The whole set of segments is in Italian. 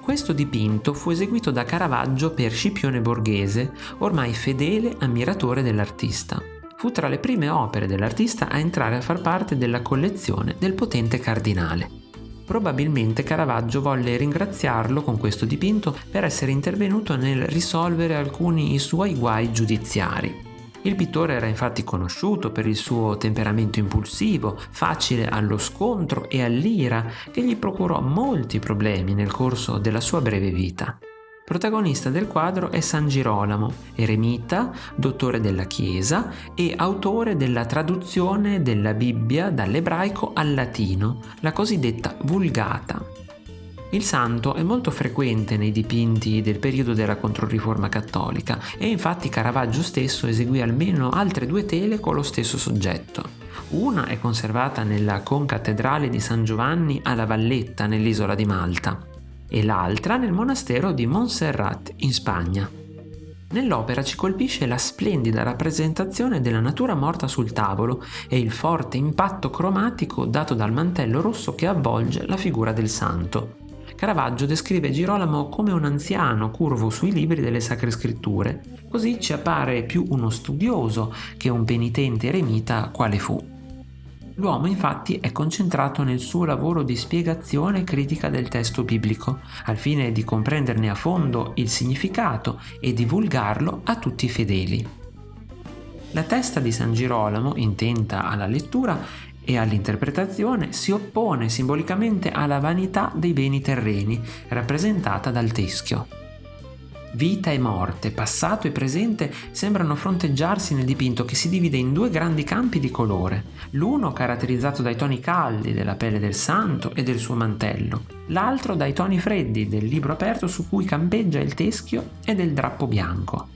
Questo dipinto fu eseguito da Caravaggio per Scipione Borghese, ormai fedele ammiratore dell'artista. Fu tra le prime opere dell'artista a entrare a far parte della collezione del potente cardinale. Probabilmente Caravaggio volle ringraziarlo con questo dipinto per essere intervenuto nel risolvere alcuni suoi guai giudiziari. Il pittore era infatti conosciuto per il suo temperamento impulsivo, facile allo scontro e all'ira, che gli procurò molti problemi nel corso della sua breve vita. Protagonista del quadro è San Girolamo, eremita, dottore della Chiesa e autore della traduzione della Bibbia dall'ebraico al latino, la cosiddetta Vulgata. Il santo è molto frequente nei dipinti del periodo della Controriforma cattolica e infatti Caravaggio stesso eseguì almeno altre due tele con lo stesso soggetto. Una è conservata nella concattedrale di San Giovanni alla Valletta nell'isola di Malta e l'altra nel monastero di Montserrat in Spagna. Nell'opera ci colpisce la splendida rappresentazione della natura morta sul tavolo e il forte impatto cromatico dato dal mantello rosso che avvolge la figura del santo. Caravaggio descrive Girolamo come un anziano curvo sui libri delle sacre scritture, così ci appare più uno studioso che un penitente eremita quale fu. L'uomo infatti è concentrato nel suo lavoro di spiegazione critica del testo biblico, al fine di comprenderne a fondo il significato e divulgarlo a tutti i fedeli. La testa di San Girolamo, intenta alla lettura e all'interpretazione, si oppone simbolicamente alla vanità dei beni terreni, rappresentata dal teschio. Vita e morte, passato e presente sembrano fronteggiarsi nel dipinto che si divide in due grandi campi di colore, l'uno caratterizzato dai toni caldi della pelle del santo e del suo mantello, l'altro dai toni freddi del libro aperto su cui campeggia il teschio e del drappo bianco.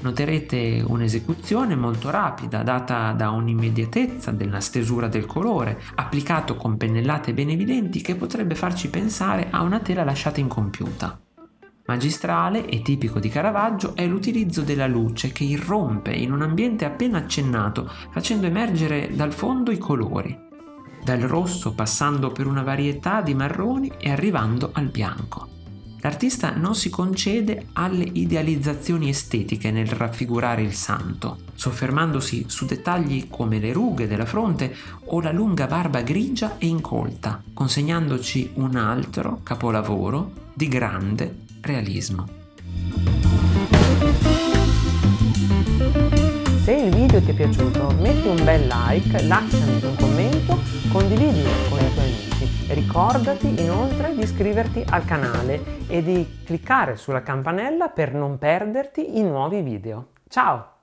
Noterete un'esecuzione molto rapida, data da un'immediatezza della stesura del colore, applicato con pennellate ben evidenti che potrebbe farci pensare a una tela lasciata incompiuta. Magistrale e tipico di Caravaggio è l'utilizzo della luce che irrompe in un ambiente appena accennato, facendo emergere dal fondo i colori, dal rosso passando per una varietà di marroni e arrivando al bianco. L'artista non si concede alle idealizzazioni estetiche nel raffigurare il santo, soffermandosi su dettagli come le rughe della fronte o la lunga barba grigia e incolta, consegnandoci un altro capolavoro di grande realismo. Se il video ti è piaciuto metti un bel like, lasciami un commento, condividilo con i tuoi amici. Ricordati inoltre di iscriverti al canale e di cliccare sulla campanella per non perderti i nuovi video. Ciao!